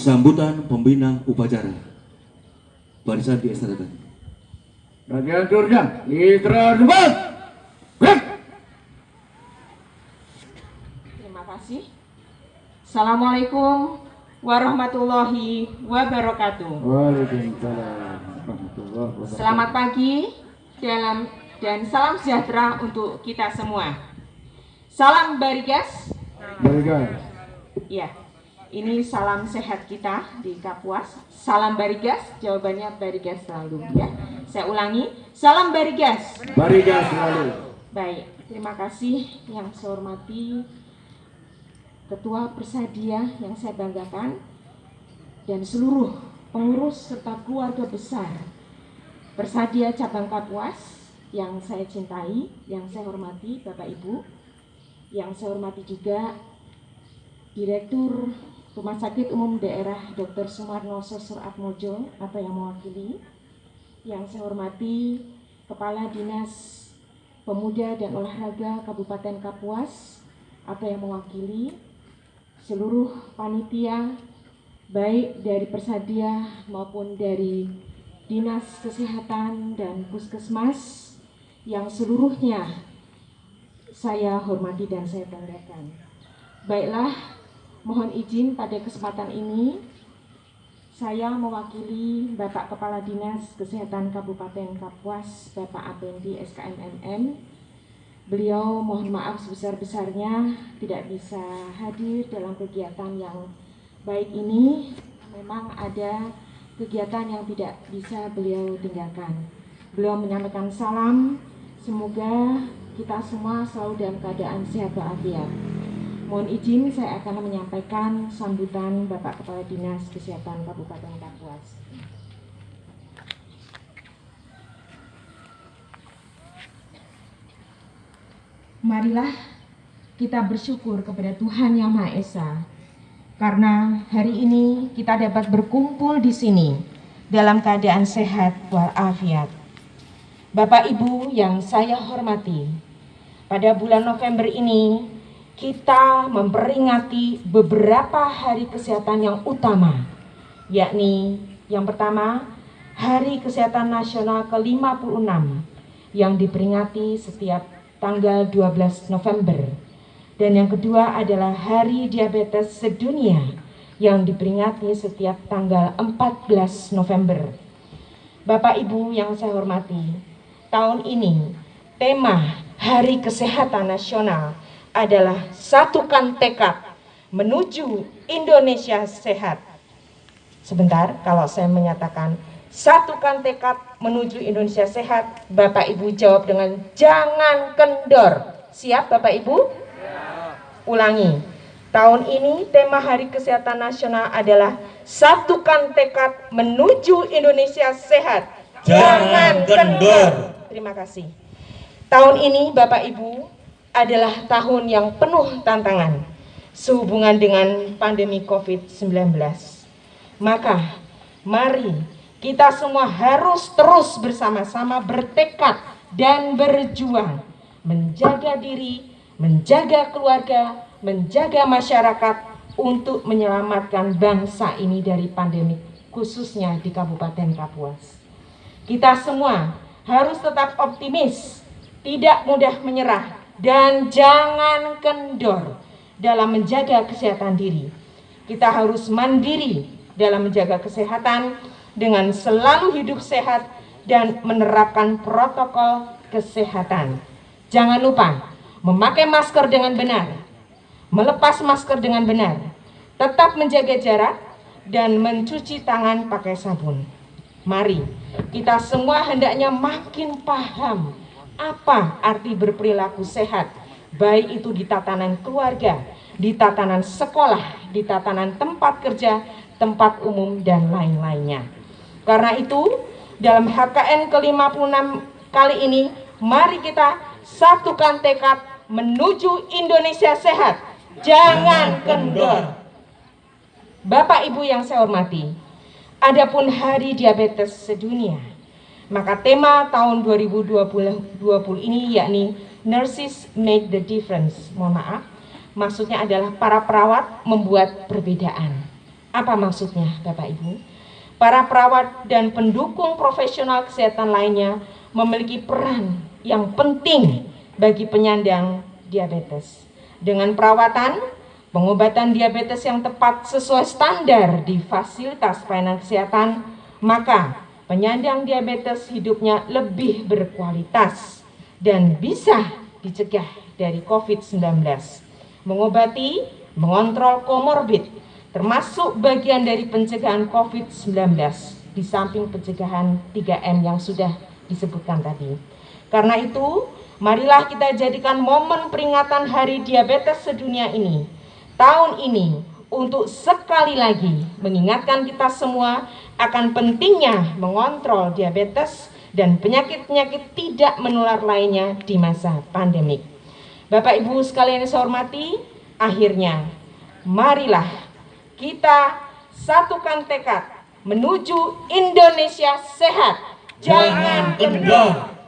sambutan pembina upacara. Barisan diestadakan. Bagian Mitra Debat. Gerak. Terima kasih. Assalamualaikum warahmatullahi wabarakatuh. Waalaikumsalam warahmatullahi wabarakatuh. Selamat pagi dalam dan salam sejahtera untuk kita semua. Salam Barigas. Barigas. Ya, ini salam sehat kita di Kapuas. Salam Barigas, jawabannya Barigas selalu ya. Saya ulangi, salam Barigas. Barigas selalu. Baik, terima kasih yang saya hormati Ketua Persadia yang saya banggakan dan seluruh pengurus serta keluarga besar Persadia Cabang Kapuas yang saya cintai, yang saya hormati Bapak Ibu, yang saya hormati juga Direktur Rumah Sakit Umum Daerah Dr. Sumarno Sosur Atmojo atau yang mewakili, yang saya hormati Kepala Dinas Pemuda dan Olahraga Kabupaten Kapuas atau yang mewakili seluruh panitia baik dari Persadia maupun dari Dinas Kesehatan dan Puskesmas yang seluruhnya saya hormati dan saya banggakan. Baiklah, mohon izin pada kesempatan ini saya mewakili Bapak Kepala Dinas Kesehatan Kabupaten Kapuas, Bapak Apendi SKMMN. Beliau mohon maaf sebesar-besarnya tidak bisa hadir dalam kegiatan yang baik ini. Memang ada kegiatan yang tidak bisa beliau tinggalkan. Beliau menyampaikan salam, semoga kita semua selalu dalam keadaan sehat walafiat. Mohon izin saya akan menyampaikan sambutan Bapak Kepala Dinas Kesehatan Kabupaten Kapuas. Marilah kita bersyukur kepada Tuhan Yang Maha Esa karena hari ini kita dapat berkumpul di sini dalam keadaan sehat walafiat. Bapak Ibu yang saya hormati, pada bulan November ini kita memperingati beberapa hari kesehatan yang utama, yakni yang pertama Hari Kesehatan Nasional ke-56 yang diperingati setiap tanggal 12 November. Dan yang kedua adalah Hari Diabetes Sedunia yang diperingati setiap tanggal 14 November. Bapak Ibu yang saya hormati, tahun ini tema Hari Kesehatan Nasional adalah satukan tekad menuju Indonesia sehat. Sebentar, kalau saya menyatakan satukan tekad menuju Indonesia sehat, Bapak Ibu jawab dengan jangan kendor. Siap Bapak Ibu? Ulangi. Tahun ini tema Hari Kesehatan Nasional adalah satukan tekad menuju Indonesia sehat. Jangan kendor. Terima kasih. Tahun ini Bapak Ibu adalah tahun yang penuh tantangan sehubungan dengan pandemi COVID-19. Maka mari kita semua harus terus bersama-sama bertekad dan berjuang menjaga diri, menjaga keluarga, menjaga masyarakat untuk menyelamatkan bangsa ini dari pandemi khususnya di Kabupaten Kapuas. Kita semua harus tetap optimis, tidak mudah menyerah dan jangan kendor dalam menjaga kesehatan diri. Kita harus mandiri dalam menjaga kesehatan dengan selalu hidup sehat dan menerapkan protokol kesehatan. Jangan lupa memakai masker dengan benar, melepas masker dengan benar, tetap menjaga jarak, dan mencuci tangan pakai sabun. Mari kita semua hendaknya makin paham apa arti berperilaku sehat, baik itu di tatanan keluarga, di tatanan sekolah, di tatanan tempat kerja, tempat umum, dan lain-lainnya. Karena itu, dalam HKN ke-56 kali ini, mari kita satukan tekad menuju Indonesia sehat. Jangan kendor. Bapak Ibu yang saya hormati, adapun Hari Diabetes Sedunia, maka tema tahun 2020 ini yakni Nurses Make the Difference. Mohon maaf, maksudnya adalah para perawat membuat perbedaan. Apa maksudnya, Bapak Ibu? Para perawat dan pendukung profesional kesehatan lainnya memiliki peran yang penting bagi penyandang diabetes. Dengan perawatan, pengobatan diabetes yang tepat sesuai standar di fasilitas pelayanan kesehatan, maka penyandang diabetes hidupnya lebih berkualitas dan bisa dicegah dari COVID-19. Mengobati, mengontrol komorbid, termasuk bagian dari pencegahan COVID-19 di samping pencegahan 3M yang sudah disebutkan tadi. Karena itu, marilah kita jadikan momen peringatan Hari Diabetes Sedunia ini, tahun ini, untuk sekali lagi mengingatkan kita semua akan pentingnya mengontrol diabetes dan penyakit-penyakit tidak menular lainnya di masa pandemik. Bapak Ibu sekalian yang saya hormati, akhirnya marilah kita satukan tekad menuju Indonesia sehat. Jangan kendor.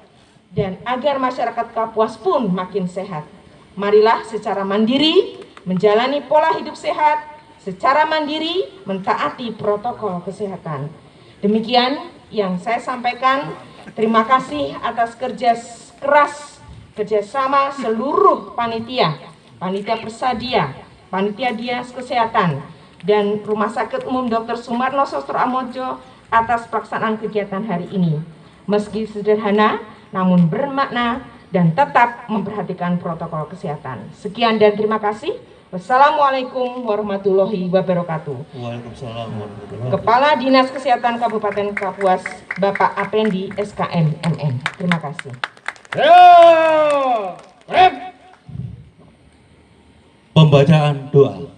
Dan agar masyarakat Kapuas pun makin sehat. Marilah secara mandiri menjalani pola hidup sehat, secara mandiri mentaati protokol kesehatan. Demikian yang saya sampaikan. Terima kasih atas kerja keras kerjasama seluruh panitia, panitia persadia, panitia dinas kesehatan, dan Rumah Sakit Umum Dr. Sumarno Sostro Amojo atas pelaksanaan kegiatan hari ini. Meski sederhana, namun bermakna dan tetap memperhatikan protokol kesehatan. Sekian dan terima kasih. Wassalamualaikum warahmatullahi wabarakatuh. Waalaikumsalam warahmatullahi Kepala Dinas Kesehatan Kabupaten Kapuas, Bapak Apendi SKM MN. Terima kasih. Pembacaan doa.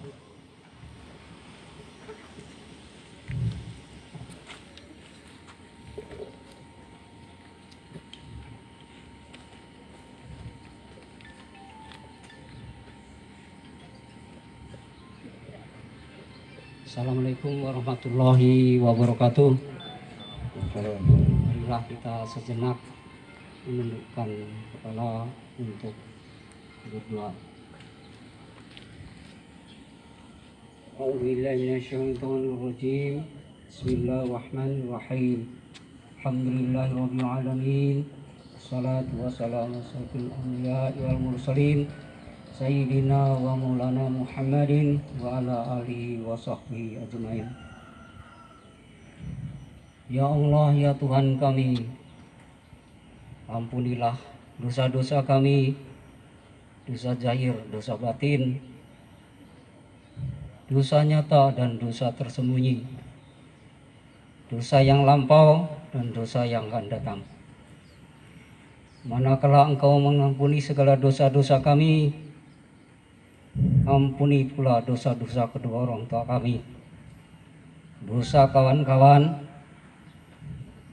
Assalamualaikum warahmatullahi wabarakatuh. Marilah kita sejenak menundukkan kepala untuk berdoa. A'udzubillahiminasyaitonirrajim. Bismillahirrahmanirrahim. Alhamdulillahirabbil alamin. Salatu wassalamu asyrafil anbiya'i wal mursalin. Muhammadin wa ala alihi wa sahbihi ajmain. Ya Allah ya Tuhan kami, ampunilah dosa-dosa kami, dosa zahir, dosa batin, dosa nyata dan dosa tersembunyi, dosa yang lampau dan dosa yang akan datang. Manakala engkau mengampuni segala dosa-dosa kami, ampuni pula dosa-dosa kedua orang tua kami, dosa kawan-kawan,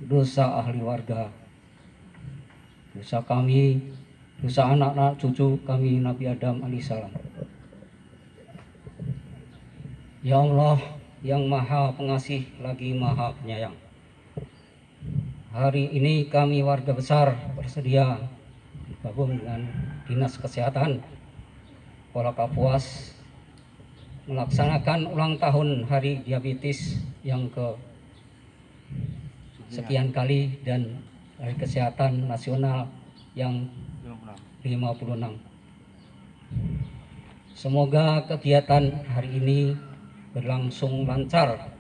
dosa ahli warga, dosa kami, dosa anak-anak cucu kami Nabi Adam alaihissalam. Ya Allah yang maha pengasih lagi maha penyayang. Hari ini kami warga besar bersedia bergabung dengan Dinas Kesehatan Kota Kapuas melaksanakan ulang tahun Hari Diabetes yang ke sekian kali dan Hari Kesehatan Nasional yang 56. Semoga kegiatan hari ini berlangsung lancar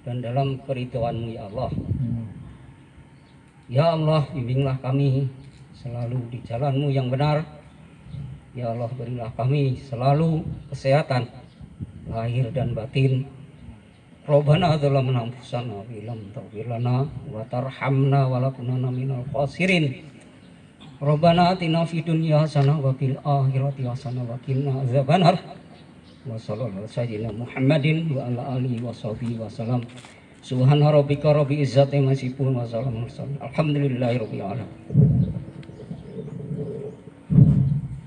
dan dalam keridhaan-Mu ya Allah. Ya Allah, bimbinglah kami selalu di jalan-Mu yang benar. Ya Allah, berilah kami selalu kesehatan lahir dan batin. Rabbana dzalamna anfusana wa lam taghfir lana wa tarhamna wa lakunanna minal khasirin. Rabbana atina fid dunya hasanah wa fil akhirati hasanah wa qina adzabannar. Wa sallallahu sayyidina Muhammadin wa ala alihi wa sahbihi wa salam. Subhana rabbika rabbil izzati amma yasifun wa salamun. Alhamdulillahi rabbil alamin.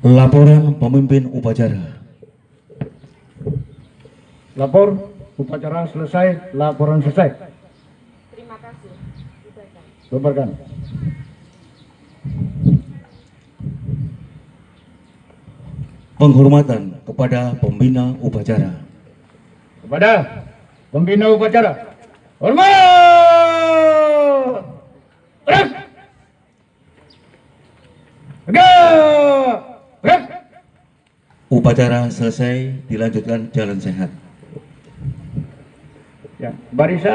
Laporan pemimpin upacara. Lapor, upacara selesai, laporan selesai. Terima kasih. Bubarkan. Penghormatan kepada pembina upacara. Kepada Pembina upacara. Hormat. Terus. Tegak. Upacara selesai, dilanjutkan jalan sehat. Ya, barisan